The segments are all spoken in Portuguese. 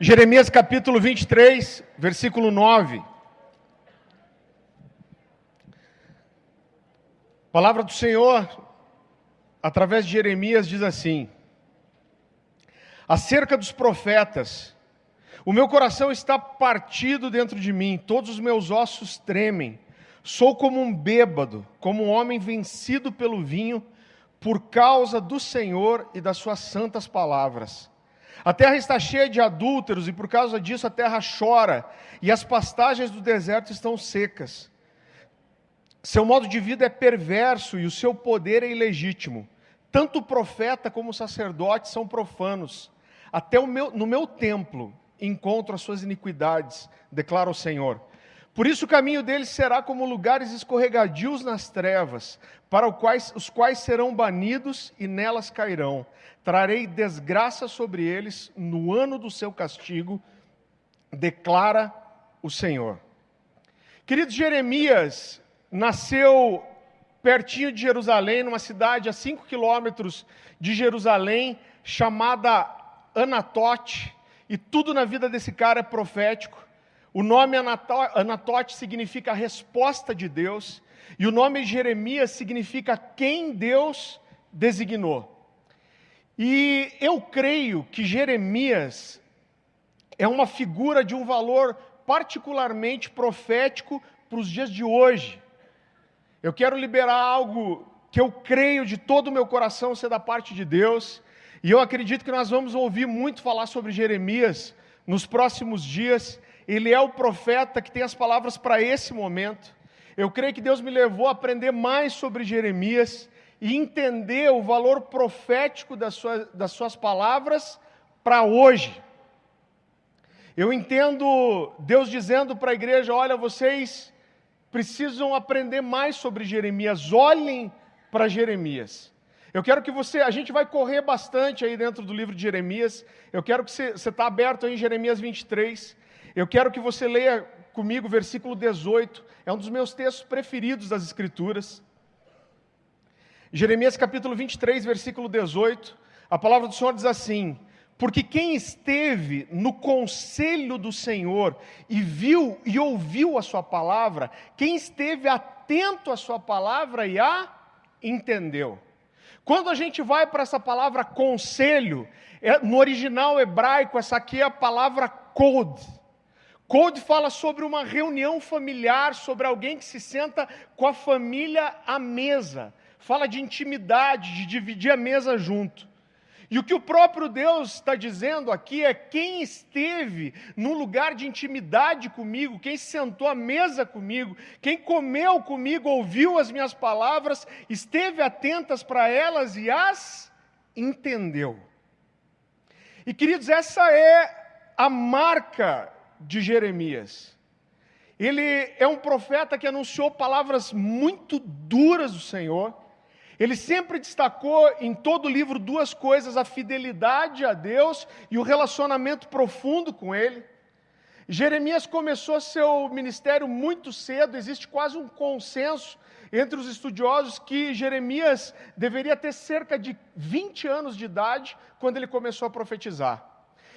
Jeremias capítulo 23, versículo 9. A palavra do Senhor, através de Jeremias, diz assim: Acerca dos profetas, o meu coração está partido dentro de mim, todos os meus ossos tremem. Sou como um bêbado, como um homem vencido pelo vinho, por causa do Senhor e das suas santas palavras. A terra está cheia de adúlteros e por causa disso a terra chora e as pastagens do deserto estão secas. Seu modo de vida é perverso e o seu poder é ilegítimo. Tanto o profeta como o sacerdote são profanos. Até meu, no meu templo encontro as suas iniquidades, declara o Senhor. Por isso o caminho deles será como lugares escorregadios nas trevas, para quais, os quais serão banidos e nelas cairão. Trarei desgraça sobre eles no ano do seu castigo, declara o Senhor. Querido Jeremias, nasceu pertinho de Jerusalém, numa cidade a cinco quilômetros de Jerusalém, chamada Anatote, e tudo na vida desse cara é profético. O nome Anatote significa resposta de Deus, e o nome Jeremias significa quem Deus designou. E eu creio que Jeremias é uma figura de um valor particularmente profético para os dias de hoje. Eu quero liberar algo que eu creio de todo o meu coração ser da parte de Deus, e eu acredito que nós vamos ouvir muito falar sobre Jeremias nos próximos dias. Ele é o profeta que tem as palavras para esse momento. Eu creio que Deus me levou a aprender mais sobre Jeremias e entender o valor profético das suas, das suas palavras para hoje. Eu entendo Deus dizendo para a igreja: olha, vocês precisam aprender mais sobre Jeremias, olhem para Jeremias. Eu quero que você, a gente vai correr bastante aí dentro do livro de Jeremias. Eu quero que você está aberto aí em Jeremias 23. Eu quero que você leia comigo o versículo 18. É um dos meus textos preferidos das Escrituras. Jeremias capítulo 23, versículo 18, a palavra do Senhor diz assim: Porque quem esteve no conselho do Senhor e viu e ouviu a sua palavra, quem esteve atento à sua palavra e a entendeu. Quando a gente vai para essa palavra conselho, é, no original hebraico, essa aqui é a palavra code. Code fala sobre uma reunião familiar, sobre alguém que se senta com a família à mesa fala de intimidade, de dividir a mesa junto. E o que o próprio Deus está dizendo aqui é: quem esteve num lugar de intimidade comigo, quem sentou à mesa comigo, quem comeu comigo, ouviu as minhas palavras, esteve atentas para elas e as entendeu. E queridos, essa é a marca de Jeremias. Ele é um profeta que anunciou palavras muito duras do Senhor ele sempre destacou em todo o livro duas coisas: a fidelidade a Deus e o relacionamento profundo com Ele. Jeremias começou seu ministério muito cedo, existe quase um consenso entre os estudiosos que Jeremias deveria ter cerca de 20 anos de idade quando ele começou a profetizar.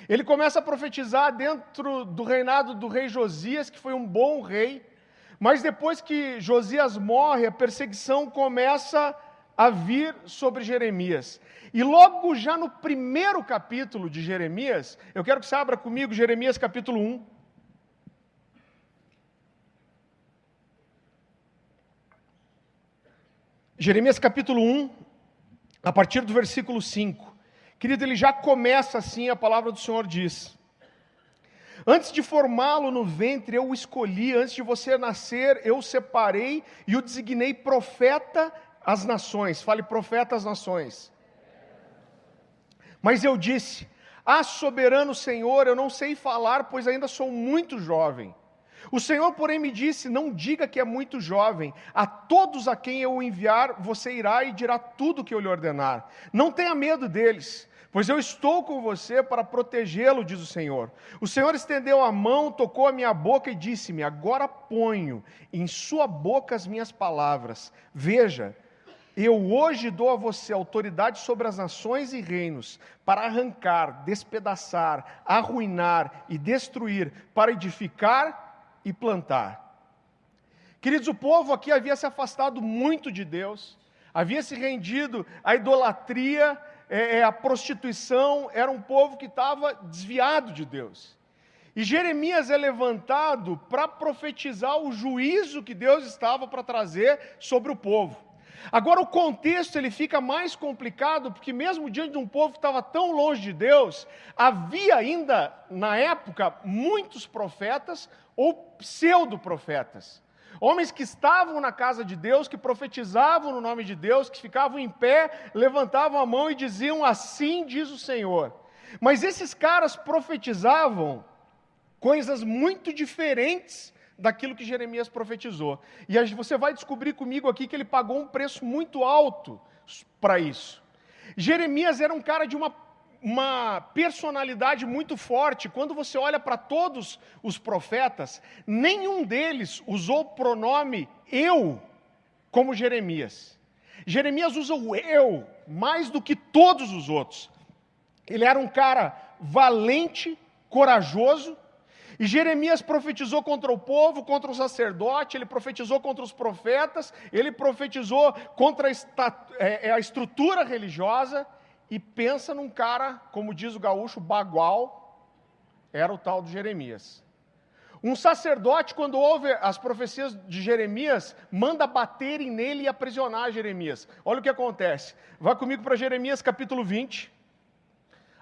Ele começa a profetizar dentro do reinado do rei Josias, que foi um bom rei, mas depois que Josias morre, a perseguição começa a vir sobre Jeremias. E logo já no primeiro capítulo de Jeremias, eu quero que você abra comigo Jeremias capítulo 1. Jeremias capítulo 1, a partir do versículo 5. Querido, ele já começa assim, a palavra do Senhor diz: Antes de formá-lo no ventre, eu o escolhi, antes de você nascer, eu o separei e o designei profeta as nações, fale profeta às nações. Mas eu disse: Ah, soberano Senhor, eu não sei falar, pois ainda sou muito jovem. O Senhor, porém, me disse: Não diga que é muito jovem. A todos a quem eu enviar, você irá e dirá tudo o que eu lhe ordenar. Não tenha medo deles, pois eu estou com você para protegê-lo, diz o Senhor. O Senhor estendeu a mão, tocou a minha boca e disse-me: Agora ponho em sua boca as minhas palavras. Veja, Eu hoje dou a você autoridade sobre as nações e reinos, para arrancar, despedaçar, arruinar e destruir, para edificar e plantar. Queridos, o povo aqui havia se afastado muito de Deus, havia se rendido à idolatria, é, é, à prostituição, era um povo que estava desviado de Deus. E Jeremias é levantado para profetizar o juízo que Deus estava para trazer sobre o povo. Agora o contexto ele fica mais complicado, porque mesmo diante de um povo que estava tão longe de Deus, havia ainda na época muitos profetas ou pseudo-profetas. Homens que estavam na casa de Deus, que profetizavam no nome de Deus, que ficavam em pé, levantavam a mão e diziam: Assim diz o Senhor. Mas esses caras profetizavam coisas muito diferentes daquilo que Jeremias profetizou. E você vai descobrir comigo aqui que ele pagou um preço muito alto para isso. Jeremias era um cara de uma, uma personalidade muito forte. Quando você olha para todos os profetas, nenhum deles usou o pronome eu como Jeremias. Jeremias usa o eu mais do que todos os outros. Ele era um cara valente, corajoso, e Jeremias profetizou contra o povo, contra o sacerdote, ele profetizou contra os profetas, ele profetizou contra a, é, é, estrutura religiosa. E pensa num cara, como diz o gaúcho, bagual, era o tal de Jeremias. Um sacerdote, quando ouve as profecias de Jeremias, manda baterem nele e aprisionar Jeremias. Olha o que acontece. Vá comigo para Jeremias capítulo 20.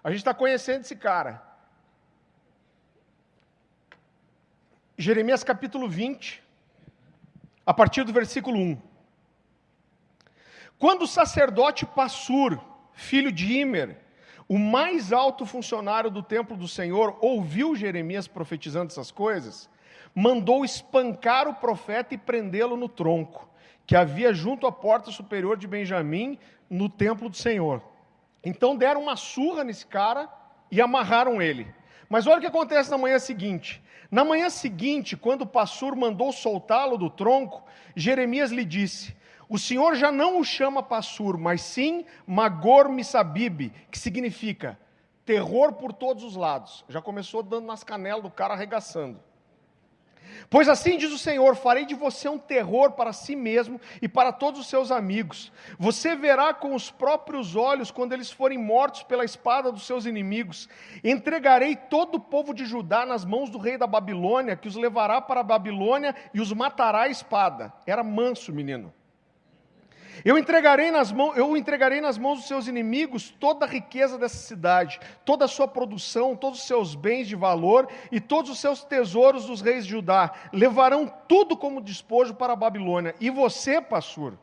A gente está conhecendo esse cara. Jeremias capítulo 20, a partir do versículo 1. Quando o sacerdote Passur, filho de Imer, o mais alto funcionário do templo do Senhor, ouviu Jeremias profetizando essas coisas, mandou espancar o profeta e prendê-lo no tronco, que havia junto à porta superior de Benjamim, no templo do Senhor. Então deram uma surra nesse cara e amarraram ele. Mas olha o que acontece na manhã seguinte. Na manhã seguinte, quando o pastor mandou soltá-lo do tronco, Jeremias lhe disse: O Senhor já não o chama Passur, mas sim Magor Missabib, que significa terror por todos os lados. Já começou dando nas canelas do cara arregaçando. Pois assim diz o Senhor: farei de você um terror para si mesmo e para todos os seus amigos. Você verá com os próprios olhos quando eles forem mortos pela espada dos seus inimigos. Entregarei todo o povo de Judá nas mãos do rei da Babilônia, que os levará para a Babilônia e os matará à espada. Era manso, menino. Eu entregarei nas mãos, eu entregarei nas mãos dos seus inimigos toda a riqueza dessa cidade, toda a sua produção, todos os seus bens de valor e todos os seus tesouros dos reis de Judá. Levarão tudo como despojo para a Babilônia. E você, pastor,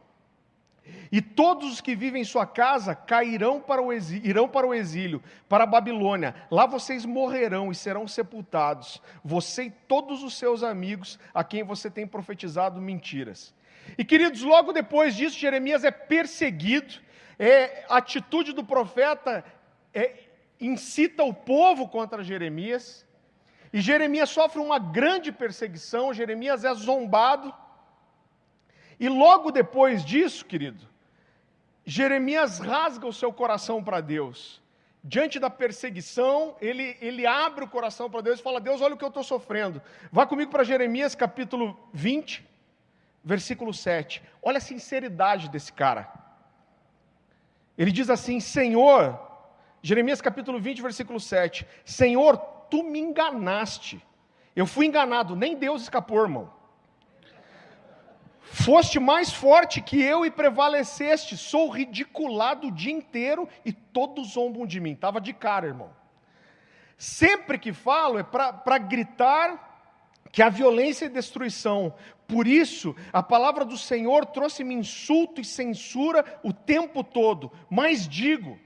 e todos os que vivem em sua casa cairão para o exílio, irão para o exílio, para a Babilônia. Lá vocês morrerão e serão sepultados, você e todos os seus amigos a quem você tem profetizado mentiras. E queridos, logo depois disso, Jeremias é perseguido, é, a atitude do profeta é, incita o povo contra Jeremias, e Jeremias sofre uma grande perseguição, Jeremias é zombado, e logo depois disso, querido, Jeremias rasga o seu coração para Deus. Diante da perseguição, ele, ele abre o coração para Deus e fala: Deus, olha o que eu estou sofrendo. Vá comigo para Jeremias capítulo 20 versículo 7. Olha a sinceridade desse cara. Ele diz assim: Senhor, Jeremias capítulo 20, versículo 7. Senhor, tu me enganaste. Eu fui enganado, nem Deus escapou, irmão. Foste mais forte que eu e prevaleceste. Sou ridiculado o dia inteiro e todos zombam de mim. Estava de cara, irmão. Sempre que falo é para gritar que a violência e destruição. Por isso, a palavra do Senhor trouxe-me insulto e censura o tempo todo. Mas digo,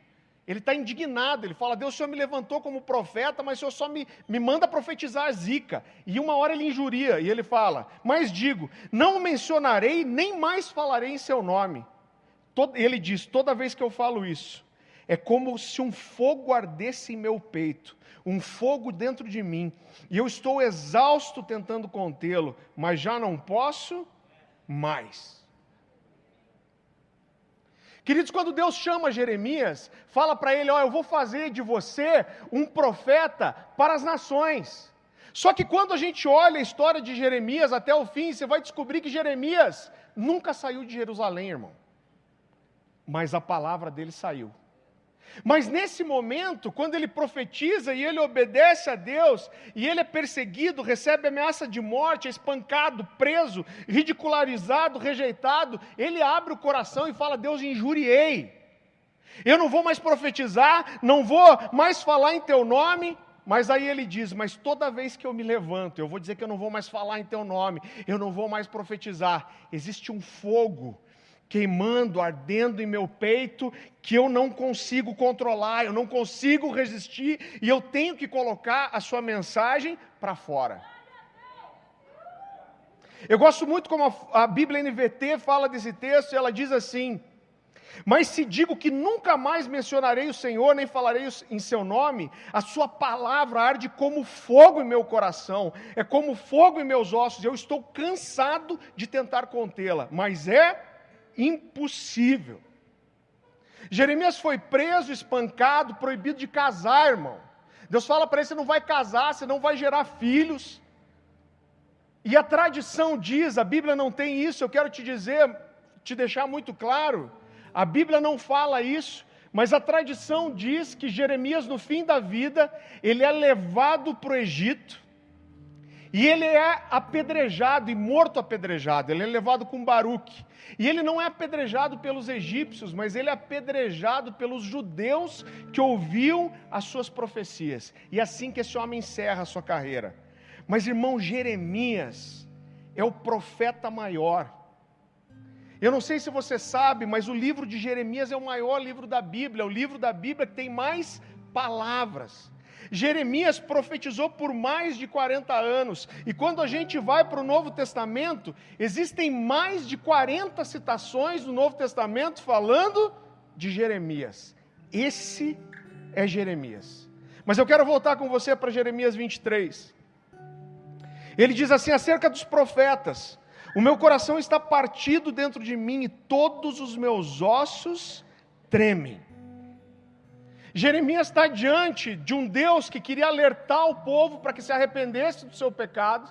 ele está indignado, ele fala: Deus, o Senhor me levantou como profeta, mas o Senhor só me, me manda profetizar a zica. E uma hora ele injuria, e ele fala: Mas digo, não mencionarei, nem mais falarei em seu nome. Ele diz: Toda vez que eu falo isso, é como se um fogo ardesse em meu peito, um fogo dentro de mim, e eu estou exausto tentando contê-lo, mas já não posso mais. Queridos, quando Deus chama Jeremias, fala para ele: Ó, eu vou fazer de você um profeta para as nações. Só que quando a gente olha a história de Jeremias até o fim, você vai descobrir que Jeremias nunca saiu de Jerusalém, irmão. Mas a palavra dele saiu. Mas nesse momento, quando ele profetiza e ele obedece a Deus, e ele é perseguido, recebe ameaça de morte, é espancado, preso, ridicularizado, rejeitado, ele abre o coração e fala: Deus, injuriei. Eu não vou mais profetizar, não vou mais falar em teu nome. Mas aí ele diz: Mas toda vez que eu me levanto, eu vou dizer que eu não vou mais falar em teu nome, eu não vou mais profetizar. Existe um fogo queimando, ardendo em meu peito, que eu não consigo controlar, eu não consigo resistir, e eu tenho que colocar a sua mensagem para fora. Eu gosto muito como a, a Bíblia NVT fala desse texto, e ela diz assim: Mas se digo que nunca mais mencionarei o Senhor, nem falarei em seu nome, a sua palavra arde como fogo em meu coração, é como fogo em meus ossos, eu estou cansado de tentar contê-la, mas é impossível. Jeremias foi preso, espancado, proibido de casar, irmão. Deus fala para ele: você não vai casar, você não vai gerar filhos. E a tradição diz, a Bíblia não tem isso, eu quero te dizer, te deixar muito claro, a Bíblia não fala isso, mas a tradição diz que Jeremias, no fim da vida, ele é levado para o Egito, e ele é apedrejado e morto apedrejado, ele é levado com Baruque. E ele não é apedrejado pelos egípcios, mas ele é apedrejado pelos judeus que ouviam as suas profecias. E é assim que esse homem encerra a sua carreira. Mas irmão Jeremias é o profeta maior. Eu não sei se você sabe, mas o livro de Jeremias é o maior livro da Bíblia, é o livro da Bíblia que tem mais palavras. Jeremias profetizou por mais de 40 anos, e quando a gente vai para o Novo Testamento, existem mais de 40 citações no Novo Testamento falando de Jeremias. Esse é Jeremias. Mas eu quero voltar com você para Jeremias 23. Ele diz assim acerca dos profetas: O meu coração está partido dentro de mim e todos os meus ossos tremem. Jeremias está diante de um Deus que queria alertar o povo para que se arrependesse do seu pecado.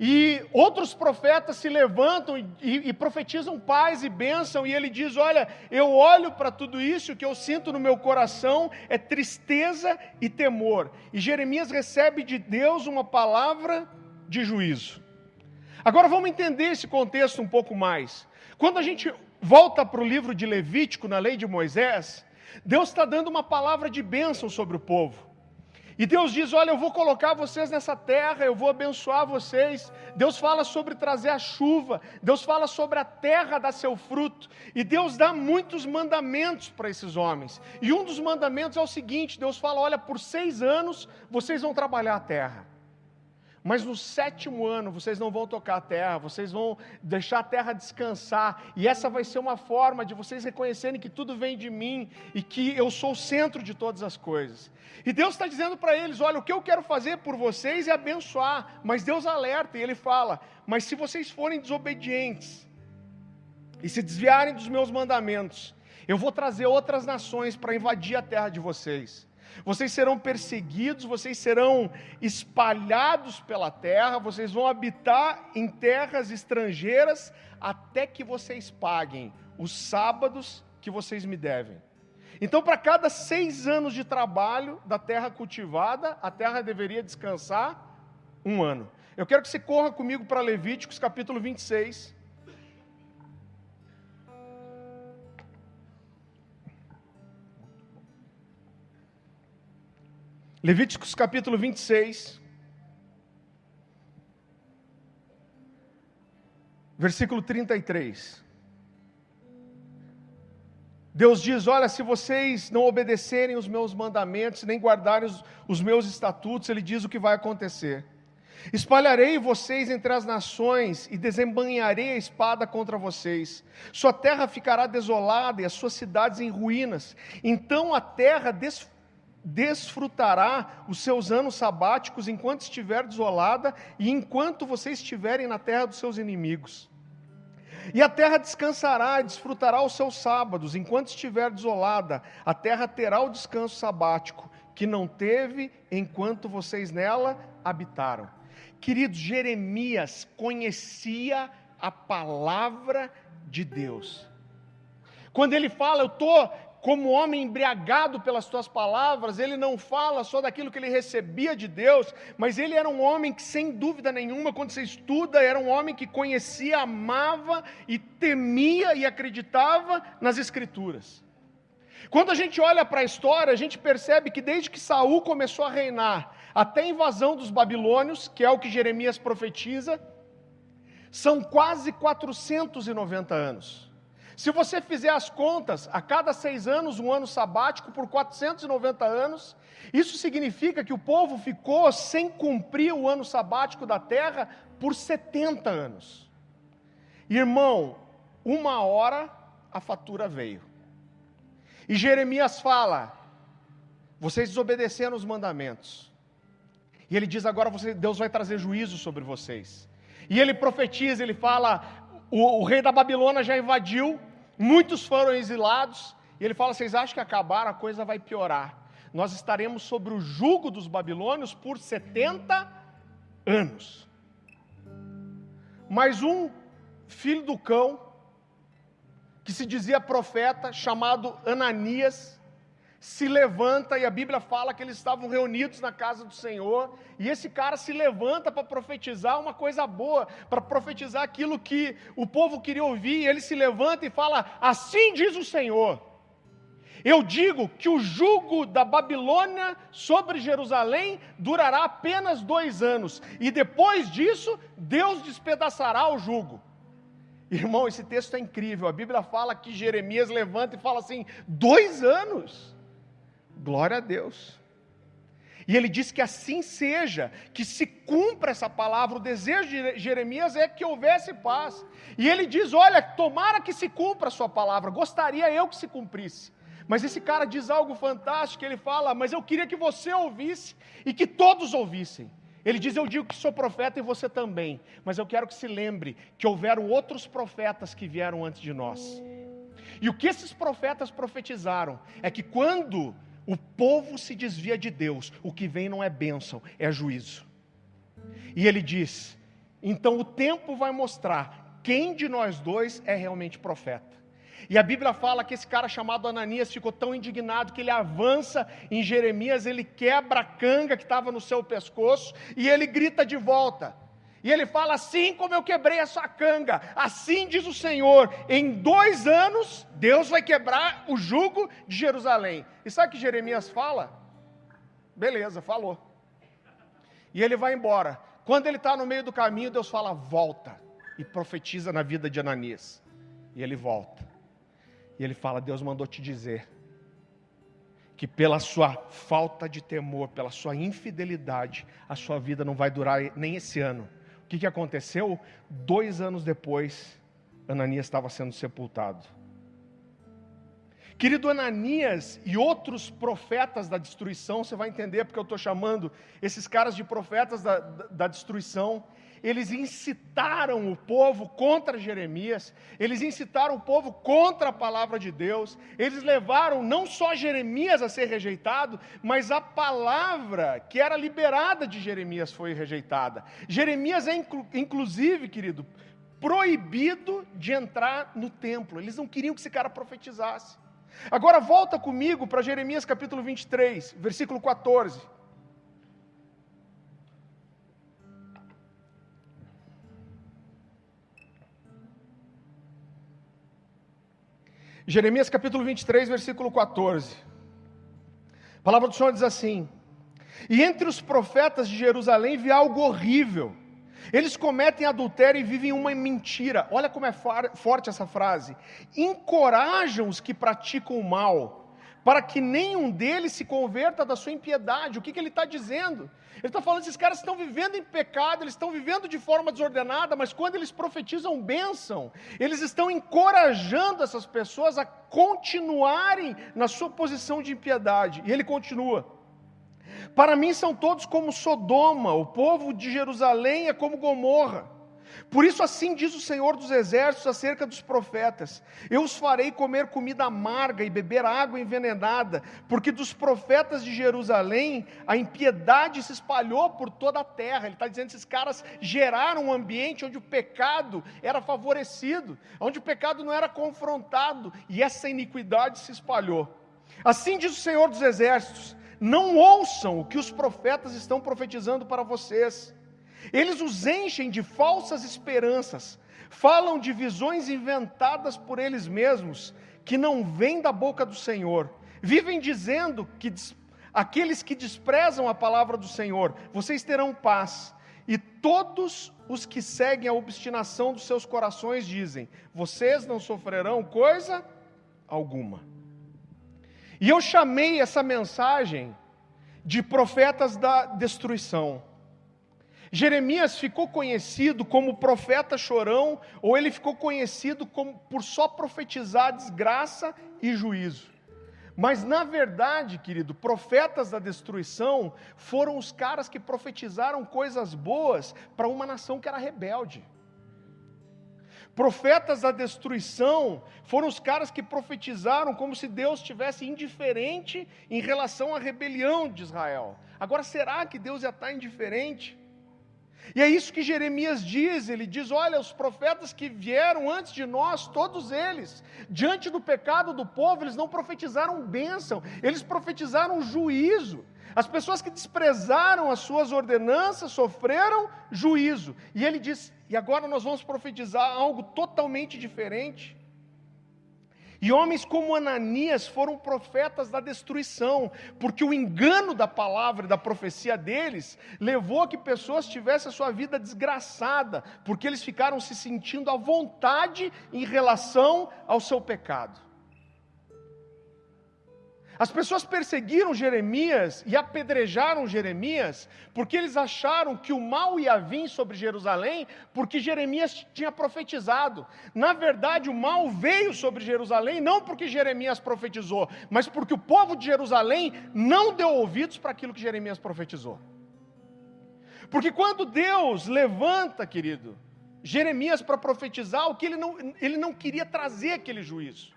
E outros profetas se levantam e, e, profetizam paz e bênção, e ele diz: Olha, eu olho para tudo isso, o que eu sinto no meu coração é tristeza e temor. E Jeremias recebe de Deus uma palavra de juízo. Agora vamos entender esse contexto um pouco mais. Quando a gente volta para o livro de Levítico, na lei de Moisés, Deus está dando uma palavra de bênção sobre o povo. E Deus diz: Olha, eu vou colocar vocês nessa terra, eu vou abençoar vocês. Deus fala sobre trazer a chuva, Deus fala sobre a terra dar seu fruto. E Deus dá muitos mandamentos para esses homens. E um dos mandamentos é o seguinte: Deus fala: Olha, por seis anos vocês vão trabalhar a terra. Mas no sétimo ano vocês não vão tocar a terra, vocês vão deixar a terra descansar, e essa vai ser uma forma de vocês reconhecerem que tudo vem de mim e que eu sou o centro de todas as coisas. E Deus está dizendo para eles: olha, o que eu quero fazer por vocês é abençoar, mas Deus alerta e Ele fala: mas se vocês forem desobedientes e se desviarem dos meus mandamentos, eu vou trazer outras nações para invadir a terra de vocês vocês serão perseguidos, vocês serão espalhados pela terra, vocês vão habitar em terras estrangeiras até que vocês paguem os sábados que vocês me devem. Então, para cada seis anos de trabalho da terra cultivada, a terra deveria descansar um ano. Eu quero que você corra comigo para Levíticos capítulo 26. Levíticos capítulo 26, versículo 33. Deus diz: Olha, se vocês não obedecerem os meus mandamentos, nem guardarem os, os meus estatutos, Ele diz o que vai acontecer. Espalharei vocês entre as nações e desembanharei a espada contra vocês. Sua terra ficará desolada e as suas cidades em ruínas. Então a terra desfrutará desfrutará os seus anos sabáticos enquanto estiver desolada e enquanto vocês estiverem na terra dos seus inimigos. E a terra descansará e desfrutará os seus sábados, enquanto estiver desolada, a terra terá o descanso sabático, que não teve enquanto vocês nela habitaram. Queridos, Jeremias conhecia a palavra de Deus. Quando ele fala, eu estou como homem embriagado pelas tuas palavras, ele não fala só daquilo que ele recebia de Deus, mas ele era um homem que, sem dúvida nenhuma, quando você estuda, era um homem que conhecia, amava e temia e acreditava nas Escrituras. Quando a gente olha para a história, a gente percebe que desde que Saul começou a reinar, até a invasão dos babilônios, que é o que Jeremias profetiza, são quase 490 anos. Se você fizer as contas, a cada seis anos, um ano sabático por 490 anos, isso significa que o povo ficou sem cumprir o ano sabático da terra por 70 anos. Irmão, uma hora a fatura veio. E Jeremias fala: vocês desobedeceram os mandamentos. E ele diz agora: Deus vai trazer juízo sobre vocês. E ele profetiza, ele fala: o, o rei da Babilônia já invadiu, muitos foram exilados, e ele fala: vocês acham que acabar, a coisa vai piorar. Nós estaremos sobre o jugo dos babilônios por 70 anos. Mas um filho do cão, que se dizia profeta, chamado Ananias, se levanta, e a Bíblia fala que eles estavam reunidos na casa do Senhor, e esse cara se levanta para profetizar uma coisa boa, para profetizar aquilo que o povo queria ouvir, e ele se levanta e fala: Assim diz o Senhor. Eu digo que o jugo da Babilônia sobre Jerusalém durará apenas dois anos, e depois disso, Deus despedaçará o jugo. Irmão, esse texto é incrível. A Bíblia fala que Jeremias levanta e fala assim: dois anos. Glória a Deus. E ele diz que assim seja, que se cumpra essa palavra. O desejo de Jeremias é que houvesse paz. E ele diz: Olha, tomara que se cumpra a sua palavra, gostaria eu que se cumprisse. Mas esse cara diz algo fantástico, ele fala: Mas eu queria que você ouvisse e que todos ouvissem. Ele diz: Eu digo que sou profeta e você também, mas eu quero que se lembre que houveram outros profetas que vieram antes de nós. E o que esses profetas profetizaram é que quando o povo se desvia de Deus, o que vem não é bênção, é juízo. E ele diz: então o tempo vai mostrar quem de nós dois é realmente profeta. E a Bíblia fala que esse cara chamado Ananias ficou tão indignado que ele avança em Jeremias, ele quebra a canga que estava no seu pescoço e ele grita de volta. E ele fala: Assim como eu quebrei a sua canga, assim diz o Senhor, em dois anos Deus vai quebrar o jugo de Jerusalém. E sabe que Jeremias fala? Beleza, falou. E ele vai embora. Quando ele está no meio do caminho, Deus fala: Volta. E profetiza na vida de Ananias. E ele volta. E ele fala: Deus mandou te dizer que pela sua falta de temor, pela sua infidelidade, a sua vida não vai durar nem esse ano o que, que aconteceu? Dois anos depois, Ananias estava sendo sepultado. Querido Ananias e outros profetas da destruição, você vai entender porque eu estou chamando esses caras de profetas da, da, da destruição eles incitaram o povo contra Jeremias, eles incitaram o povo contra a palavra de Deus, eles levaram não só Jeremias a ser rejeitado, mas a palavra que era liberada de Jeremias foi rejeitada. Jeremias é, inclusive, querido, proibido de entrar no templo, eles não queriam que esse cara profetizasse. Agora volta comigo para Jeremias capítulo 23, versículo 14. Jeremias capítulo 23, versículo 14. A palavra do Senhor diz assim: E entre os profetas de Jerusalém vi algo horrível. Eles cometem adultério e vivem uma mentira. Olha como é forte essa frase. Encorajam os que praticam o mal para que nenhum deles se converta da sua impiedade. O que, que ele está dizendo? Ele está falando esses caras estão vivendo em pecado, eles estão vivendo de forma desordenada, mas quando eles profetizam bênção, eles estão encorajando essas pessoas a continuarem na sua posição de impiedade. E ele continua. Para mim são todos como Sodoma, o povo de Jerusalém é como Gomorra. Por isso, assim diz o Senhor dos Exércitos acerca dos profetas: Eu os farei comer comida amarga e beber água envenenada, porque dos profetas de Jerusalém a impiedade se espalhou por toda a terra. Ele está dizendo que esses caras geraram um ambiente onde o pecado era favorecido, onde o pecado não era confrontado, e essa iniquidade se espalhou. Assim diz o Senhor dos Exércitos: Não ouçam o que os profetas estão profetizando para vocês eles os enchem de falsas esperanças, falam de visões inventadas por eles mesmos, que não vêm da boca do Senhor. Vivem dizendo que aqueles que desprezam a palavra do Senhor, vocês terão paz. E todos os que seguem a obstinação dos seus corações dizem: vocês não sofrerão coisa alguma. E eu chamei essa mensagem de profetas da destruição. Jeremias ficou conhecido como profeta chorão, ou ele ficou conhecido como, por só profetizar desgraça e juízo. Mas na verdade, querido, profetas da destruição foram os caras que profetizaram coisas boas para uma nação que era rebelde. Profetas da destruição foram os caras que profetizaram como se Deus estivesse indiferente em relação à rebelião de Israel. Agora, será que Deus já está indiferente? E é isso que Jeremias diz: ele diz, olha, os profetas que vieram antes de nós, todos eles, diante do pecado do povo, eles não profetizaram bênção, eles profetizaram juízo. As pessoas que desprezaram as suas ordenanças sofreram juízo. E ele diz: e agora nós vamos profetizar algo totalmente diferente. E homens como Ananias foram profetas da destruição, porque o engano da palavra e da profecia deles levou a que pessoas tivessem a sua vida desgraçada, porque eles ficaram se sentindo à vontade em relação ao seu pecado. As pessoas perseguiram Jeremias e apedrejaram Jeremias porque eles acharam que o mal ia vir sobre Jerusalém porque Jeremias tinha profetizado. Na verdade, o mal veio sobre Jerusalém não porque Jeremias profetizou, mas porque o povo de Jerusalém não deu ouvidos para aquilo que Jeremias profetizou. Porque quando Deus levanta, querido, Jeremias para profetizar, o que ele não, ele não queria trazer aquele juízo.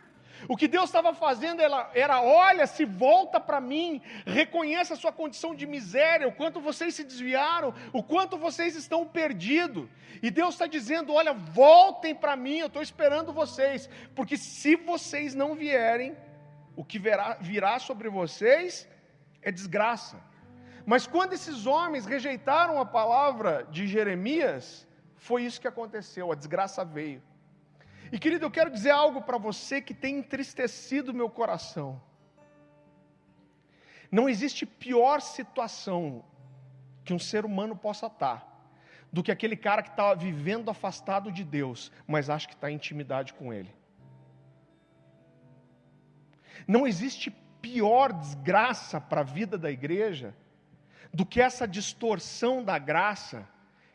O que Deus estava fazendo era, era olha, se volta para mim, reconheça a sua condição de miséria, o quanto vocês se desviaram, o quanto vocês estão perdidos. E Deus está dizendo: olha, voltem para mim, eu estou esperando vocês, porque se vocês não vierem, o que virá, virá sobre vocês é desgraça. Mas quando esses homens rejeitaram a palavra de Jeremias, foi isso que aconteceu, a desgraça veio. E querido, eu quero dizer algo para você que tem entristecido meu coração. Não existe pior situação que um ser humano possa estar do que aquele cara que está vivendo afastado de Deus, mas acha que está em intimidade com Ele. Não existe pior desgraça para a vida da igreja do que essa distorção da graça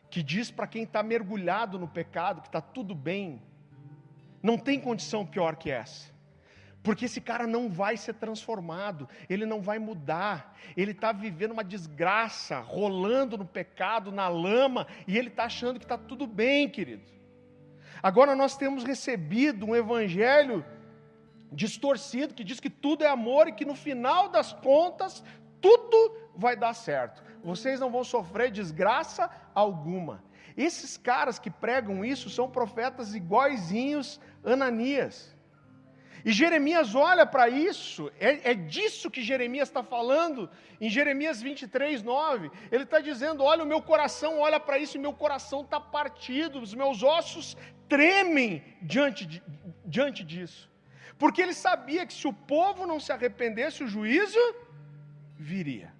que diz para quem está mergulhado no pecado que está tudo bem, não tem condição pior que essa. Porque esse cara não vai ser transformado, ele não vai mudar, ele está vivendo uma desgraça, rolando no pecado, na lama, e ele está achando que está tudo bem, querido. Agora nós temos recebido um evangelho distorcido, que diz que tudo é amor e que no final das contas, tudo vai dar certo. Vocês não vão sofrer desgraça alguma. Esses caras que pregam isso são profetas iguaizinhos Ananias. E Jeremias olha para isso, é, é, disso que Jeremias está falando, em Jeremias 23, 9. Ele está dizendo: Olha, o meu coração olha para isso, e meu coração está partido, os meus ossos tremem diante, de, diante disso. Porque ele sabia que se o povo não se arrependesse, o juízo viria.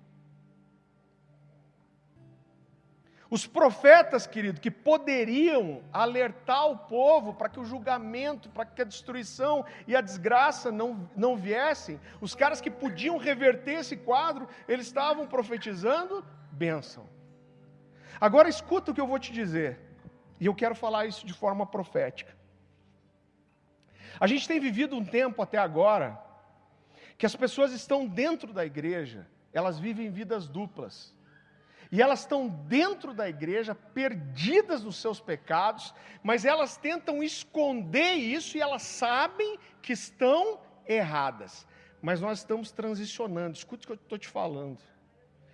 Os profetas, querido, que poderiam alertar o povo para que o julgamento, para que a destruição e a desgraça não, não viessem, os caras que podiam reverter esse quadro, eles estavam profetizando bênção. Agora escuta o que eu vou te dizer, e eu quero falar isso de forma profética. A gente tem vivido um tempo até agora que as pessoas estão dentro da igreja, elas vivem vidas duplas. E elas estão dentro da igreja, perdidas nos seus pecados, mas elas tentam esconder isso e elas sabem que estão erradas. Mas nós estamos transicionando, escute o que eu estou te falando.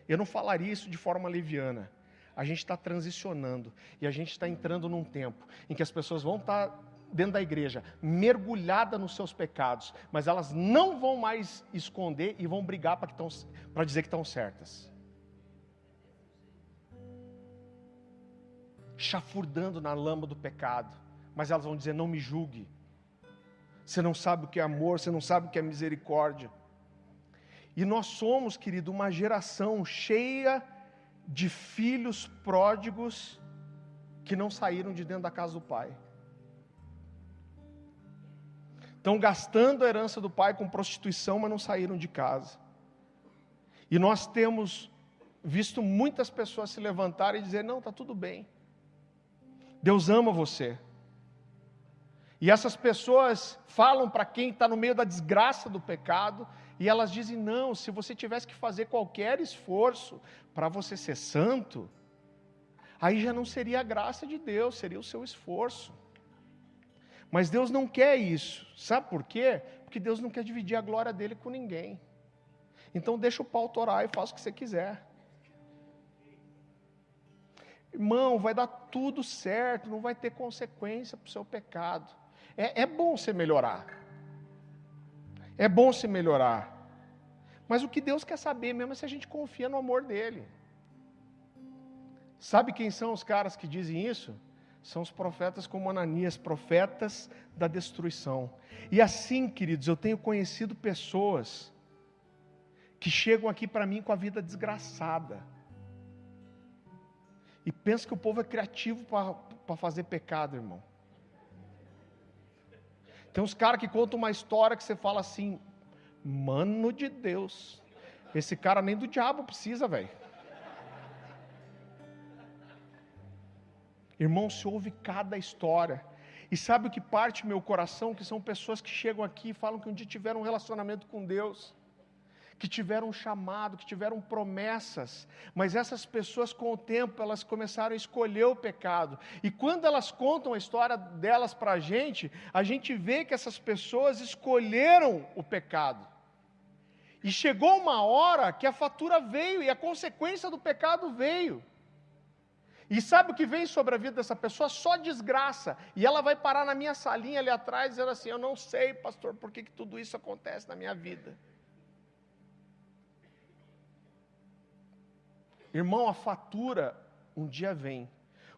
Eu não falaria isso de forma leviana. A gente está transicionando e a gente está entrando num tempo em que as pessoas vão estar tá dentro da igreja, mergulhada nos seus pecados, mas elas não vão mais esconder e vão brigar para dizer que estão certas. Chafurdando na lama do pecado, mas elas vão dizer: não me julgue. Você não sabe o que é amor, você não sabe o que é misericórdia. E nós somos, querido, uma geração cheia de filhos pródigos que não saíram de dentro da casa do pai. Estão gastando a herança do pai com prostituição, mas não saíram de casa. E nós temos visto muitas pessoas se levantarem e dizer: não, está tudo bem. Deus ama você. E essas pessoas falam para quem está no meio da desgraça do pecado, e elas dizem: não, se você tivesse que fazer qualquer esforço para você ser santo, aí já não seria a graça de Deus, seria o seu esforço. Mas Deus não quer isso. Sabe por quê? Porque Deus não quer dividir a glória dele com ninguém. Então deixa o pau torar e faça o que você quiser. Irmão, vai dar tudo certo, não vai ter consequência para o seu pecado. É, é bom você melhorar. É bom se melhorar. Mas o que Deus quer saber mesmo é se a gente confia no amor dele. Sabe quem são os caras que dizem isso? são os profetas como Ananias, profetas da destruição. E assim, queridos, eu tenho conhecido pessoas que chegam aqui para mim com a vida desgraçada. E pensa que o povo é criativo para fazer pecado, irmão. Tem uns caras que contam uma história que você fala assim, mano de Deus, esse cara nem do diabo precisa, velho. Irmão, se ouve cada história. E sabe o que parte meu coração? Que são pessoas que chegam aqui e falam que um dia tiveram um relacionamento com Deus, que tiveram chamado, que tiveram promessas, mas essas pessoas com o tempo elas começaram a escolher o pecado. E quando elas contam a história delas para a gente, a gente vê que essas pessoas escolheram o pecado. E chegou uma hora que a fatura veio e a consequência do pecado veio. E sabe o que vem sobre a vida dessa pessoa? Só desgraça. E ela vai parar na minha salinha ali atrás, dizendo assim: Eu não sei, pastor, por que, que tudo isso acontece na minha vida. Irmão, a fatura um dia vem.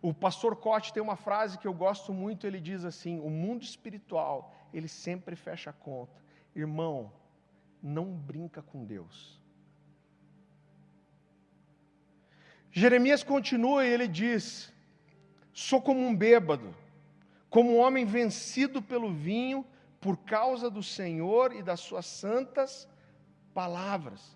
O pastor Cote tem uma frase que eu gosto muito, ele diz assim: "O mundo espiritual, ele sempre fecha a conta". Irmão, não brinca com Deus. Jeremias continua e ele diz: Sou como um bêbado, como um homem vencido pelo vinho, por causa do Senhor e das suas santas palavras.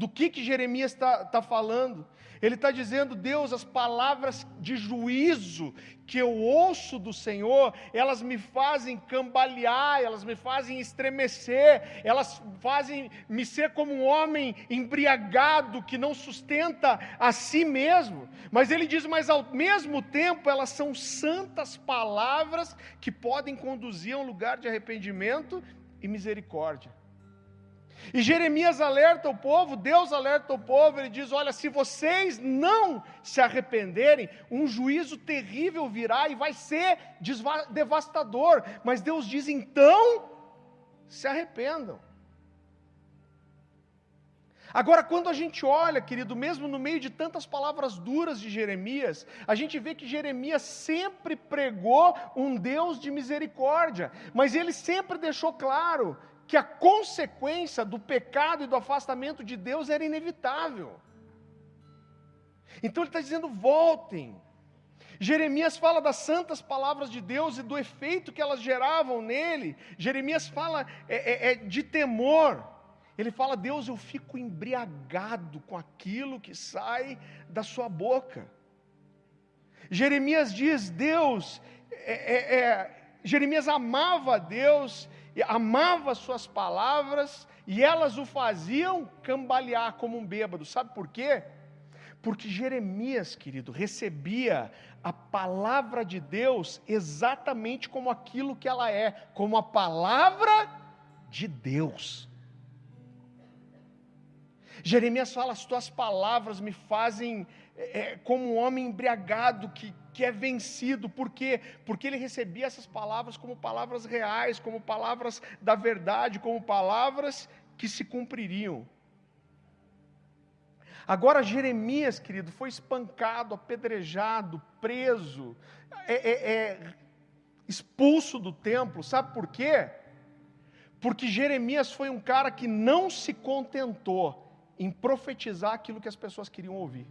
Do que, que Jeremias está tá falando? Ele está dizendo, Deus, as palavras de juízo que eu ouço do Senhor, elas me fazem cambalear, elas me fazem estremecer, elas fazem me ser como um homem embriagado que não sustenta a si mesmo. Mas ele diz, mas ao mesmo tempo elas são santas palavras que podem conduzir a um lugar de arrependimento e misericórdia. E Jeremias alerta o povo, Deus alerta o povo, ele diz: Olha, se vocês não se arrependerem, um juízo terrível virá e vai ser devastador. Mas Deus diz: então, se arrependam. Agora, quando a gente olha, querido, mesmo no meio de tantas palavras duras de Jeremias, a gente vê que Jeremias sempre pregou um Deus de misericórdia, mas ele sempre deixou claro que a consequência do pecado e do afastamento de Deus era inevitável. Então ele está dizendo: voltem. Jeremias fala das santas palavras de Deus e do efeito que elas geravam nele. Jeremias fala é, é, é de temor. Ele fala: Deus, eu fico embriagado com aquilo que sai da sua boca. Jeremias diz: Deus, é, é, é Jeremias amava a Deus amava suas palavras e elas o faziam cambalear como um bêbado. Sabe por quê? Porque Jeremias, querido, recebia a palavra de Deus exatamente como aquilo que ela é, como a palavra de Deus. Jeremias fala: as tuas palavras me fazem é, é, como um homem embriagado que, que é vencido, por quê? Porque ele recebia essas palavras como palavras reais, como palavras da verdade, como palavras que se cumpririam. Agora, Jeremias, querido, foi espancado, apedrejado, preso, é, é, é, expulso do templo, sabe por quê? Porque Jeremias foi um cara que não se contentou em profetizar aquilo que as pessoas queriam ouvir.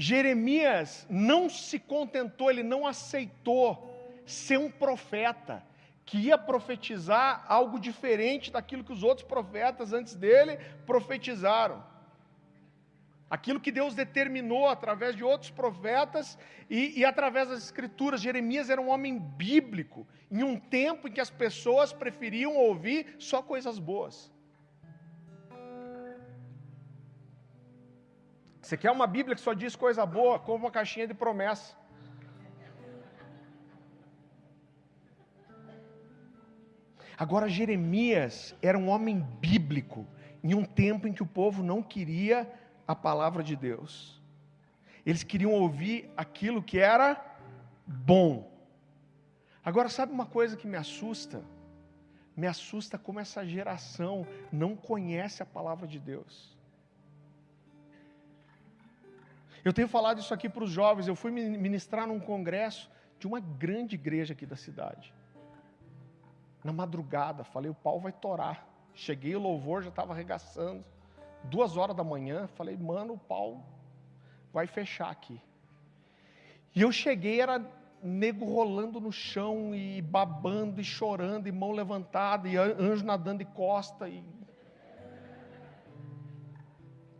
Jeremias não se contentou, ele não aceitou ser um profeta que ia profetizar algo diferente daquilo que os outros profetas antes dele profetizaram. Aquilo que Deus determinou através de outros profetas e, e, através das escrituras. Jeremias era um homem bíblico, em um tempo em que as pessoas preferiam ouvir só coisas boas. Você quer uma Bíblia que só diz coisa boa? Compra uma caixinha de promessa. Agora, Jeremias era um homem bíblico, em um tempo em que o povo não queria a palavra de Deus. Eles queriam ouvir aquilo que era bom. Agora, sabe uma coisa que me assusta? Me assusta como essa geração não conhece a palavra de Deus. Eu tenho falado isso aqui para os jovens. Eu fui ministrar num congresso de uma grande igreja aqui da cidade. Na madrugada, falei: o pau vai torar. Cheguei, o louvor já estava arregaçando. Duas horas da manhã, falei: mano, o pau vai fechar aqui. E eu cheguei, era nego rolando no chão e babando e chorando, e mão levantada, e anjo nadando de costa. E,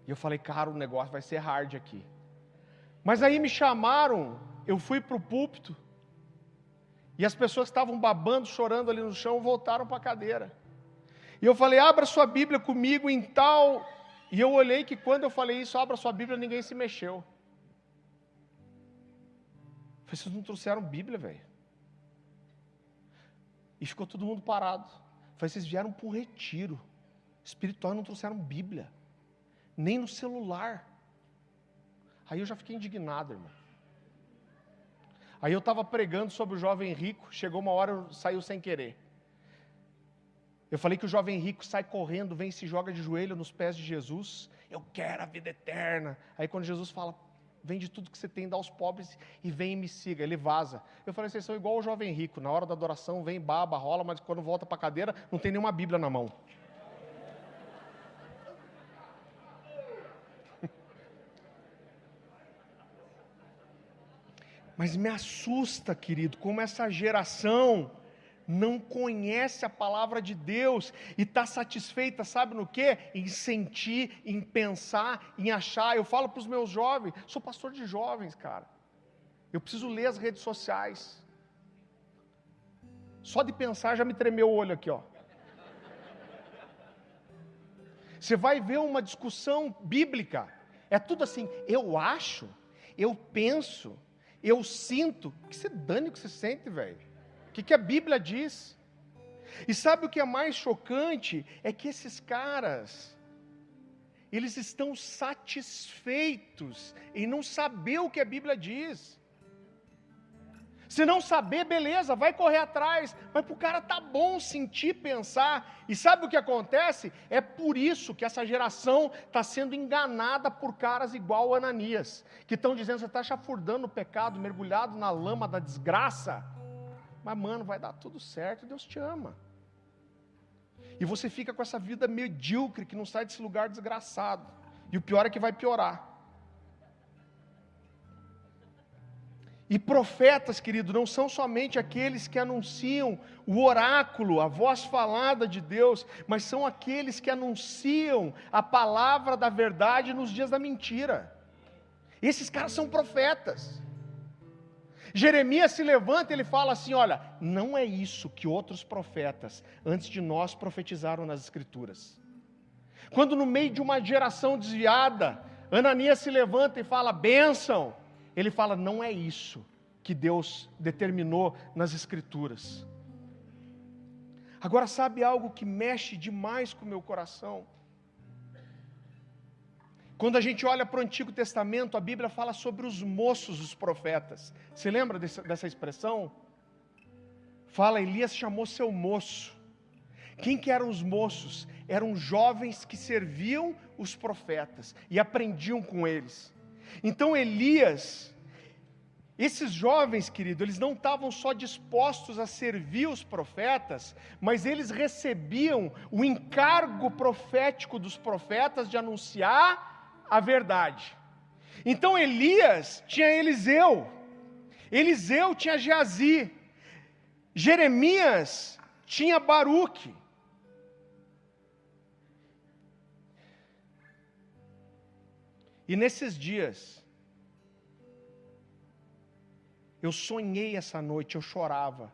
e eu falei, cara, o negócio vai ser hard aqui. Mas aí me chamaram, eu fui para o púlpito, e as pessoas estavam babando, chorando ali no chão, voltaram para a cadeira. E eu falei, abra sua Bíblia comigo em tal. E eu olhei que quando eu falei isso, abra sua Bíblia, ninguém se mexeu. Eu falei, vocês não trouxeram Bíblia, velho. E ficou todo mundo parado. Falei, vocês vieram para um retiro espiritual e não trouxeram Bíblia. Nem no celular. Aí eu já fiquei indignado, irmão. Aí eu estava pregando sobre o jovem rico, chegou uma hora, saiu sem querer. Eu falei que o jovem rico sai correndo, vem e se joga de joelho nos pés de Jesus. Eu quero a vida eterna. Aí quando Jesus fala, vende tudo que você tem, dá aos pobres e vem e me siga. Ele vaza. Eu falei, vocês são igual o jovem rico. Na hora da adoração vem, baba, rola, mas quando volta para a cadeira, não tem nenhuma Bíblia na mão. Mas me assusta, querido, como essa geração não conhece a palavra de Deus e está satisfeita, sabe no que? Em sentir, em pensar, em achar. Eu falo para os meus jovens, sou pastor de jovens, cara. Eu preciso ler as redes sociais. Só de pensar já me tremeu o olho aqui, ó. Você vai ver uma discussão bíblica. É tudo assim, eu acho, eu penso, eu sinto, que você dane o que você sente, velho. O que, que a Bíblia diz? E sabe o que é mais chocante? É que esses caras, eles estão satisfeitos em não saber o que a Bíblia diz. Se não saber, beleza, vai correr atrás. Mas para o cara tá bom sentir, pensar. E sabe o que acontece? É por isso que essa geração está sendo enganada por caras igual Ananias, que estão dizendo: você está chafurdando o pecado, mergulhado na lama da desgraça. Mas, mano, vai dar tudo certo, Deus te ama. E você fica com essa vida medíocre que não sai desse lugar desgraçado. E o pior é que vai piorar. E profetas, querido, não são somente aqueles que anunciam o oráculo, a voz falada de Deus, mas são aqueles que anunciam a palavra da verdade nos dias da mentira. Esses caras são profetas. Jeremias se levanta e ele fala assim: Olha, não é isso que outros profetas antes de nós profetizaram nas Escrituras. Quando no meio de uma geração desviada, Ananias se levanta e fala: bênção. Ele fala: não é isso que Deus determinou nas Escrituras. Agora, sabe algo que mexe demais com o meu coração? Quando a gente olha para o Antigo Testamento, a Bíblia fala sobre os moços dos profetas. Você lembra dessa, dessa expressão? Fala, Elias chamou seu moço. Quem que eram os moços? Eram jovens que serviam os profetas e aprendiam com eles. Então Elias, esses jovens, querido, eles não estavam só dispostos a servir os profetas, mas eles recebiam o encargo profético dos profetas de anunciar a verdade. Então Elias tinha Eliseu, Eliseu tinha Geazi, Jeremias tinha Baruque. E nesses dias, eu sonhei essa noite, eu chorava,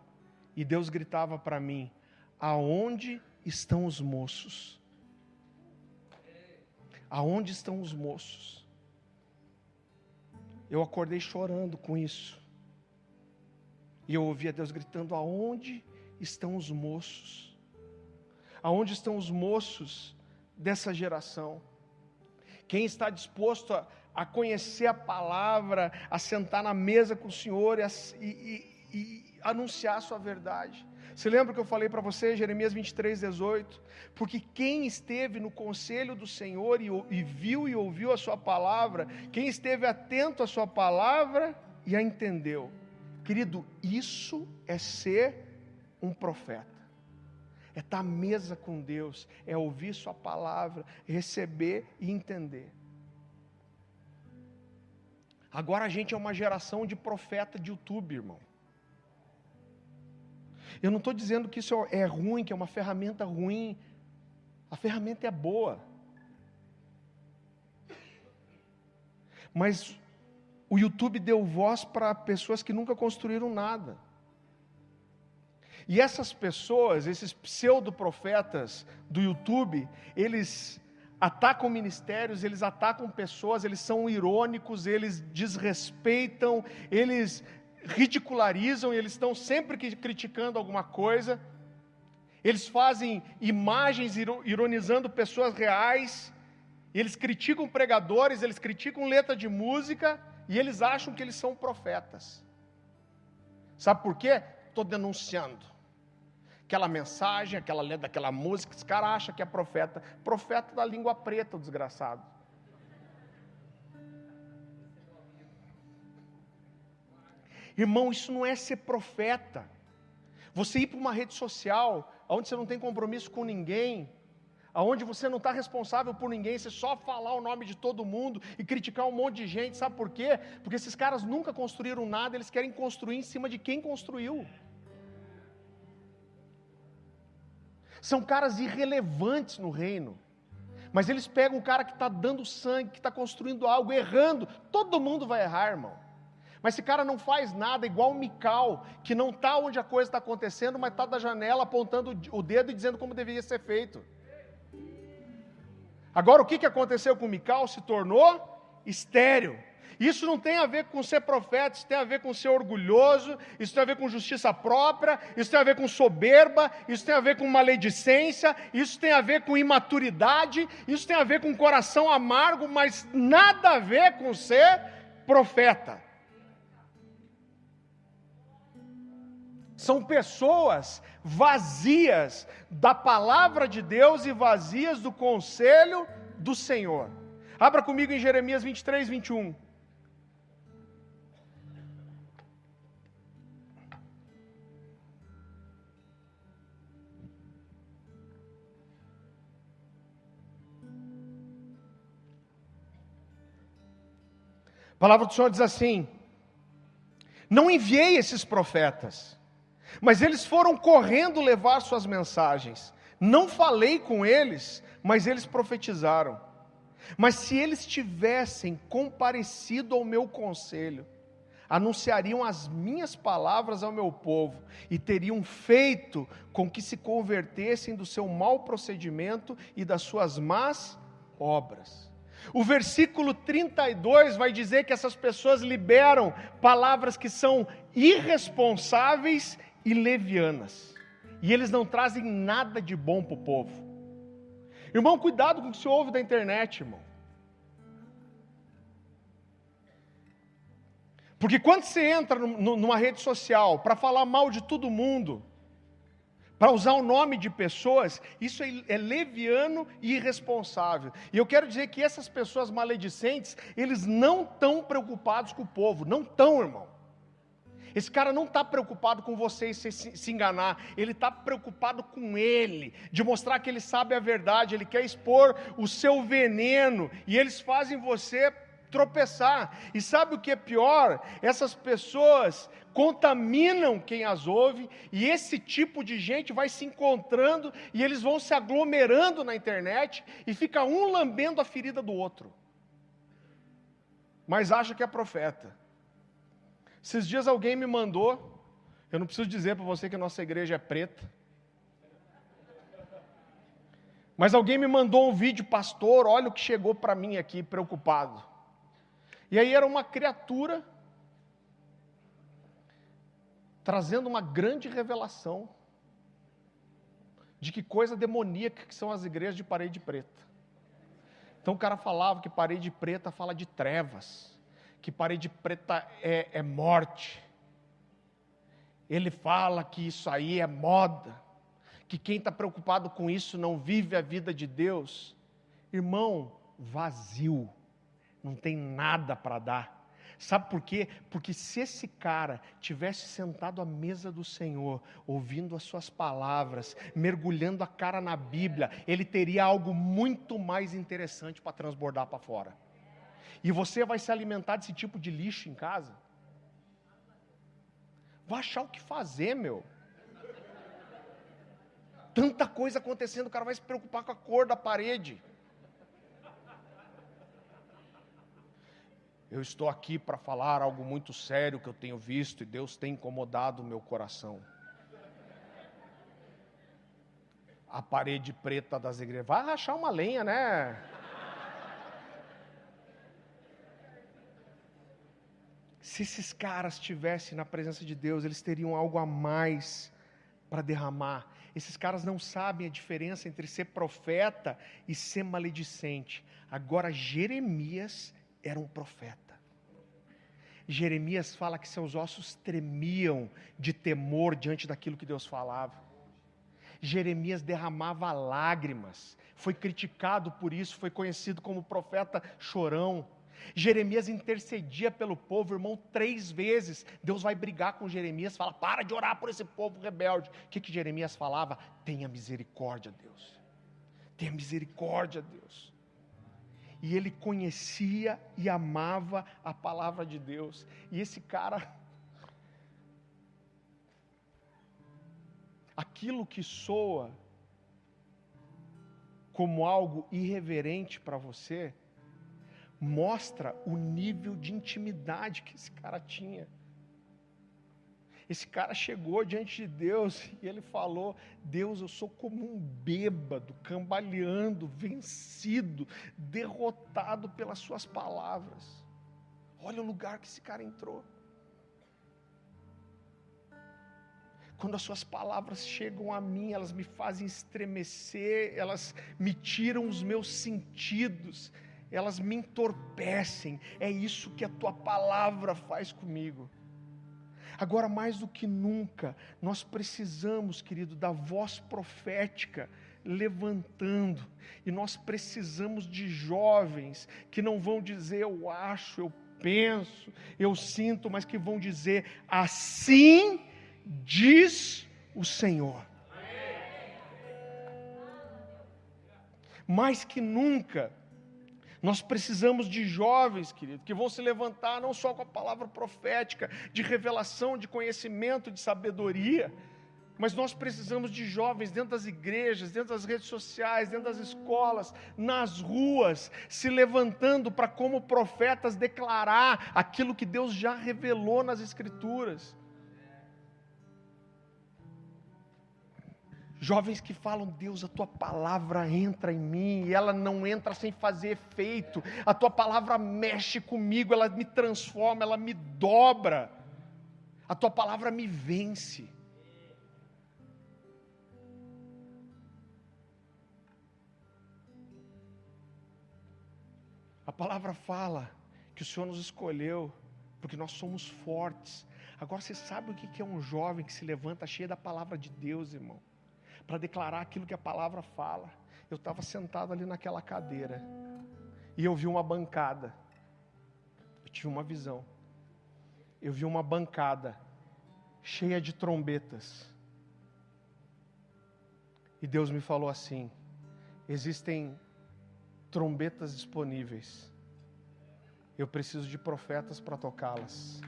e Deus gritava para mim: Aonde estão os moços? Aonde estão os moços? Eu acordei chorando com isso. E eu ouvia Deus gritando: Aonde estão os moços? Aonde estão os moços dessa geração? Quem está disposto a, a conhecer a palavra, a sentar na mesa com o Senhor e, a, e, e, e anunciar a sua verdade? Você lembra que eu falei para você, Jeremias 23, 18? Porque quem esteve no conselho do Senhor e, e viu e ouviu a Sua palavra, quem esteve atento à Sua palavra e a entendeu. Querido, isso é ser um profeta. É estar à mesa com Deus, é ouvir Sua palavra, receber e entender. Agora a gente é uma geração de profeta de YouTube, irmão. Eu não estou dizendo que isso é ruim, que é uma ferramenta ruim. A ferramenta é boa. Mas o YouTube deu voz para pessoas que nunca construíram nada. E essas pessoas, esses pseudo-profetas do YouTube, eles atacam ministérios, eles atacam pessoas, eles são irônicos, eles desrespeitam, eles ridicularizam eles estão sempre criticando alguma coisa. Eles fazem imagens ironizando pessoas reais. Eles criticam pregadores, eles criticam letra de música e eles acham que eles são profetas. Sabe por quê? Estou denunciando. Aquela mensagem, aquela letra, aquela música, esse cara acha que é profeta. Profeta da língua preta, o desgraçado. Irmão, isso não é ser profeta. Você ir para uma rede social, onde você não tem compromisso com ninguém, aonde você não está responsável por ninguém, você só falar o nome de todo mundo e criticar um monte de gente, sabe por quê? Porque esses caras nunca construíram nada, eles querem construir em cima de quem construiu. São caras irrelevantes no reino. Mas eles pegam o cara que está dando sangue, que está construindo algo, errando. Todo mundo vai errar, irmão. Mas esse cara não faz nada, igual o Mical, que não está onde a coisa está acontecendo, mas está da janela apontando o dedo e dizendo como deveria ser feito. Agora, o que, que aconteceu com o Mical? Se tornou estéreo. Isso não tem a ver com ser profeta, isso tem a ver com ser orgulhoso, isso tem a ver com justiça própria, isso tem a ver com soberba, isso tem a ver com maledicência, isso tem a ver com imaturidade, isso tem a ver com coração amargo, mas nada a ver com ser profeta. São pessoas vazias da palavra de Deus e vazias do conselho do Senhor. Abra comigo em Jeremias 23, 21. A palavra do Senhor diz assim: Não enviei esses profetas mas eles foram correndo levar suas mensagens. Não falei com eles, mas eles profetizaram. Mas se eles tivessem comparecido ao meu conselho, anunciariam as minhas palavras ao meu povo e teriam feito com que se convertessem do seu mau procedimento e das suas más obras. O versículo 32 vai dizer que essas pessoas liberam palavras que são irresponsáveis e levianas. E eles não trazem nada de bom para o povo. Irmão, cuidado com o que você ouve da internet, irmão. Porque quando você entra numa rede social para falar mal de todo mundo, para usar o nome de pessoas, isso é, é, leviano e irresponsável. E eu quero dizer que essas pessoas maledicentes, eles não estão preocupados com o povo, não estão, irmão. Esse cara não está preocupado com você se, se enganar, ele está preocupado com ele, de mostrar que ele sabe a verdade, ele quer expor o seu veneno, e eles fazem você tropeçar. E sabe o que é pior? Essas pessoas contaminam quem as ouve, e esse tipo de gente vai se encontrando e eles vão se aglomerando na internet e fica um lambendo a ferida do outro. Mas acha que é profeta. Esses dias alguém me mandou, eu não preciso dizer para você que a nossa igreja é preta. Mas alguém me mandou um vídeo, pastor, olha o que chegou para mim aqui, preocupado. E aí era uma criatura trazendo uma grande revelação de que coisa demoníaca que são as igrejas de parede preta. Então o cara falava que parede preta fala de trevas que parede preta é, é morte. Ele fala que isso aí é moda, que quem está preocupado com isso não vive a vida de Deus. Irmão, vazio, não tem nada para dar. Sabe por quê? Porque se esse cara tivesse sentado à mesa do Senhor, ouvindo as suas palavras, mergulhando a cara na Bíblia, ele teria algo muito mais interessante para transbordar para fora. E você vai se alimentar desse tipo de lixo em casa? Vai achar o que fazer, meu. Tanta coisa acontecendo, o cara vai se preocupar com a cor da parede. Eu estou aqui para falar algo muito sério que eu tenho visto e Deus tem incomodado o meu coração. A parede preta das igrejas. Vai rachar uma lenha, né? Se esses caras estivessem na presença de Deus, eles teriam algo a mais para derramar. Esses caras não sabem a diferença entre ser profeta e ser maledicente. Agora, Jeremias era um profeta. Jeremias fala que seus ossos tremiam de temor diante daquilo que Deus falava. Jeremias derramava lágrimas, foi criticado por isso, foi conhecido como profeta chorão. Jeremias intercedia pelo povo, irmão, três vezes. Deus vai brigar com Jeremias, fala: para de orar por esse povo rebelde. O que, que Jeremias falava? Tenha misericórdia, Deus. Tenha misericórdia, Deus. E ele conhecia e amava a palavra de Deus. E esse cara, aquilo que soa como algo irreverente para você, mostra o nível de intimidade que esse cara tinha. Esse cara chegou diante de Deus e ele falou: Deus, eu sou como um bêbado, cambaleando, vencido, derrotado pelas Suas palavras. Olha o lugar que esse cara entrou. Quando as Suas palavras chegam a mim, elas me fazem estremecer, elas me tiram os meus sentidos, elas me entorpecem. É isso que a tua palavra faz comigo. Agora, mais do que nunca, nós precisamos, querido, da voz profética levantando, e nós precisamos de jovens que não vão dizer eu acho, eu penso, eu sinto, mas que vão dizer assim diz o Senhor. Mais que nunca, nós precisamos de jovens, querido, que vão se levantar não só com a palavra profética, de revelação, de conhecimento, de sabedoria, Mas nós precisamos de jovens dentro das igrejas, dentro das redes sociais, dentro das escolas, nas ruas, se levantando para, como profetas, declarar aquilo que Deus já revelou nas Escrituras. Jovens que falam, Deus, a tua palavra entra em mim, e ela não entra sem fazer efeito, a tua palavra mexe comigo, ela me transforma, ela me dobra, a tua palavra me vence. A palavra fala que o Senhor nos escolheu, porque nós somos fortes. Agora você sabe o que é um jovem que se levanta cheio da palavra de Deus, irmão? Para declarar aquilo que a palavra fala. Eu estava sentado ali naquela cadeira e eu vi uma bancada. Eu tive uma visão. Eu vi uma bancada cheia de trombetas. E Deus me falou assim: existem trombetas disponíveis. Eu preciso de profetas para tocá-las.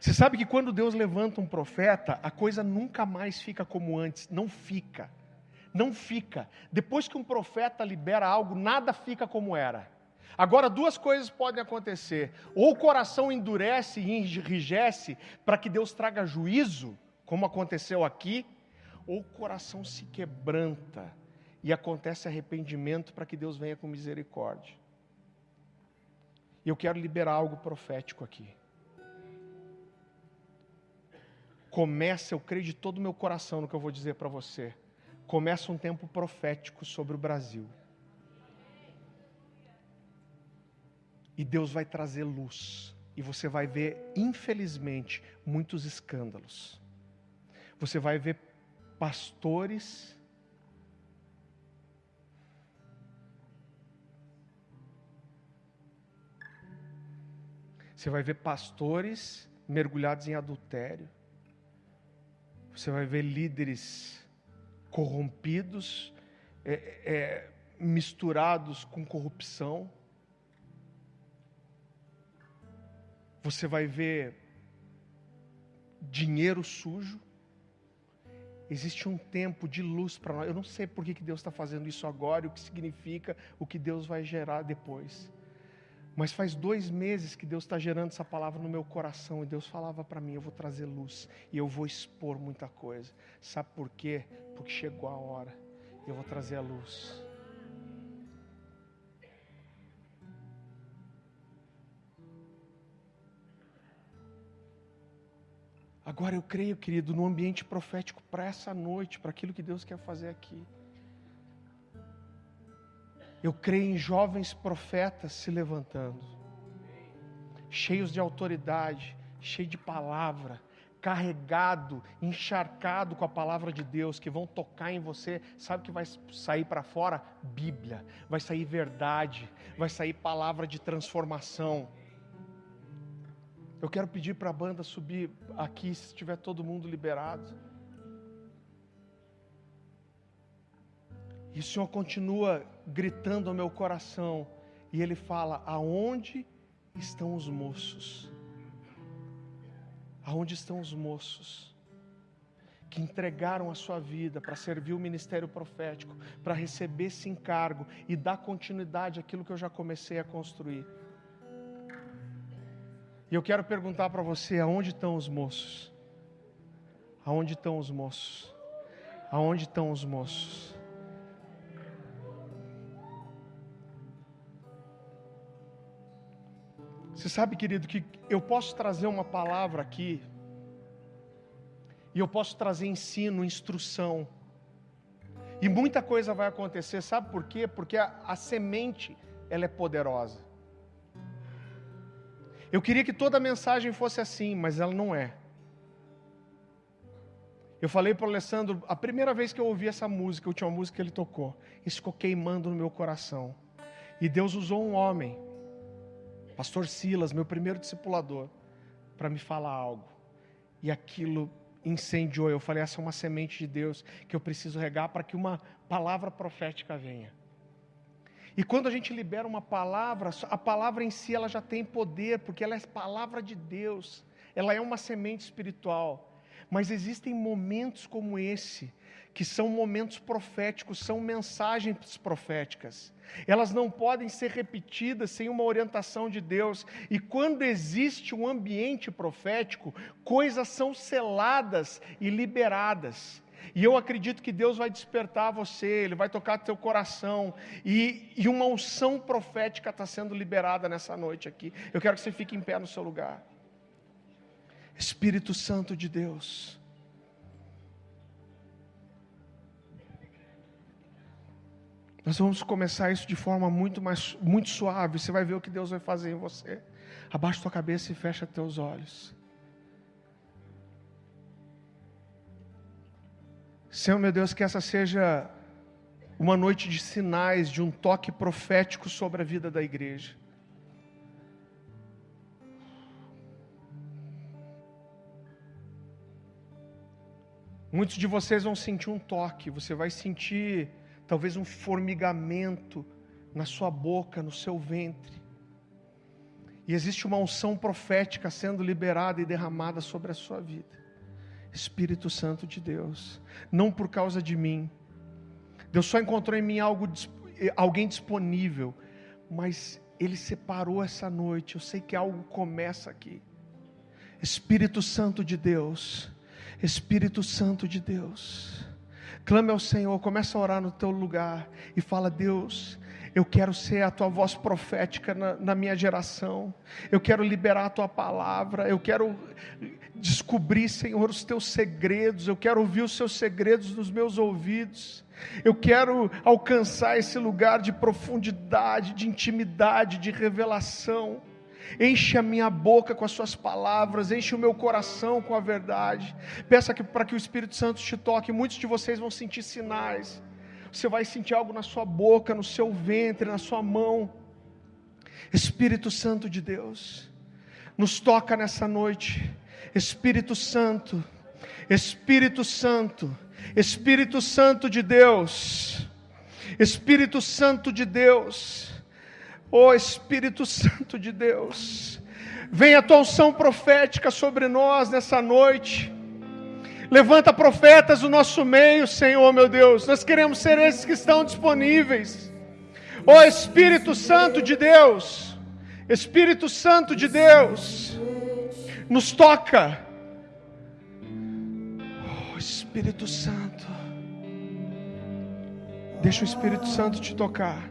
Você sabe que quando Deus levanta um profeta, a coisa nunca mais fica como antes. Não fica. Não fica. Depois que um profeta libera algo, nada fica como era. Agora, duas coisas podem acontecer: ou o coração endurece e enrijece para que Deus traga juízo, como aconteceu aqui, ou o coração se quebranta e acontece arrependimento para que Deus venha com misericórdia. Eu quero liberar algo profético aqui. Começa, eu creio de todo o meu coração no que eu vou dizer para você, começa um tempo profético sobre o Brasil. E Deus vai trazer luz. E você vai ver, infelizmente, muitos escândalos. Você vai ver pastores. Você vai ver pastores mergulhados em adultério. Você vai ver líderes corrompidos, é, é, misturados com corrupção. Você vai ver dinheiro sujo. Existe um tempo de luz para nós. Eu não sei por que Deus está fazendo isso agora, o que significa, o que Deus vai gerar depois. Mas faz dois meses que Deus está gerando essa palavra no meu coração e Deus falava para mim: eu vou trazer luz e eu vou expor muita coisa. Sabe por quê? Porque chegou a hora. Eu vou trazer a luz. Agora eu creio, querido, no ambiente profético para essa noite, para aquilo que Deus quer fazer aqui. Eu creio em jovens profetas se levantando, cheios de autoridade, cheios de palavra, carregado, encharcado com a palavra de Deus, que vão tocar em você. Sabe que vai sair para fora? Bíblia, vai sair verdade, vai sair palavra de transformação. Eu quero pedir para a banda subir aqui, se estiver todo mundo liberado. E o Senhor continua gritando ao meu coração, e Ele fala: Aonde estão os moços? Aonde estão os moços? Que entregaram a sua vida para servir o ministério profético, para receber esse encargo e dar continuidade àquilo que eu já comecei a construir. E eu quero perguntar para você: aonde estão os moços? Aonde estão os moços? Aonde estão os moços? Você sabe, querido, que eu posso trazer uma palavra aqui, e eu posso trazer ensino, instrução, e muita coisa vai acontecer, sabe por quê? Porque a, a semente, ela é poderosa. Eu queria que toda a mensagem fosse assim, mas ela não é. Eu falei para o Alessandro, a primeira vez que eu ouvi essa música, a última música que ele tocou, isso ficou queimando no meu coração. E Deus usou um homem pastor Silas, meu primeiro discipulador, para me falar algo. E aquilo incendiou. Eu falei: essa é uma semente de Deus que eu preciso regar para que uma palavra profética venha. E quando a gente libera uma palavra, a palavra em si ela já tem poder, porque ela é palavra de Deus, ela é uma semente espiritual. Mas existem momentos como esse, que são momentos proféticos, são mensagens proféticas. Elas não podem ser repetidas sem uma orientação de Deus. E quando existe um ambiente profético, coisas são seladas e liberadas. E eu acredito que Deus vai despertar você, Ele vai tocar teu coração, e, e uma unção profética está sendo liberada nessa noite aqui. Eu quero que você fique em pé no seu lugar. Espírito Santo de Deus. Nós vamos começar isso de forma muito mais muito suave. Você vai ver o que Deus vai fazer em você. Abaixa tua cabeça e fecha teus olhos. Senhor meu Deus, que essa seja uma noite de sinais, de um toque profético sobre a vida da igreja. Muitos de vocês vão sentir um toque, você vai sentir talvez um formigamento na sua boca, no seu ventre. E existe uma unção profética sendo liberada e derramada sobre a sua vida. Espírito Santo de Deus, não por causa de mim. Deus só encontrou em mim algo, alguém disponível, mas Ele separou essa noite. Eu sei que algo começa aqui. Espírito Santo de Deus, Espírito Santo de Deus, clame ao Senhor, começa a orar no teu lugar e fala: Deus, eu quero ser a tua voz profética na, na, minha geração. Eu quero liberar a tua palavra. Eu quero descobrir, Senhor, os teus segredos. Eu quero ouvir os seus segredos nos meus ouvidos. Eu quero alcançar esse lugar de profundidade, de intimidade, de revelação. Enche a minha boca com as suas palavras, enche o meu coração com a verdade. Peça que, para que o Espírito Santo te toque. Muitos de vocês vão sentir sinais você vai sentir algo na sua boca, no seu ventre, na sua mão. Espírito Santo de Deus, nos toca nessa noite. Espírito Santo, Espírito Santo, Espírito Santo de Deus, Espírito Santo de Deus, oh Espírito Santo de Deus, venha a tua unção profética sobre nós nessa noite. Levanta profetas do nosso meio, Senhor, meu Deus. Nós queremos ser esses que estão disponíveis. Ó oh, Espírito Santo de Deus, Espírito Santo de Deus, nos toca. Oh, Espírito Santo, deixa o Espírito Santo te tocar.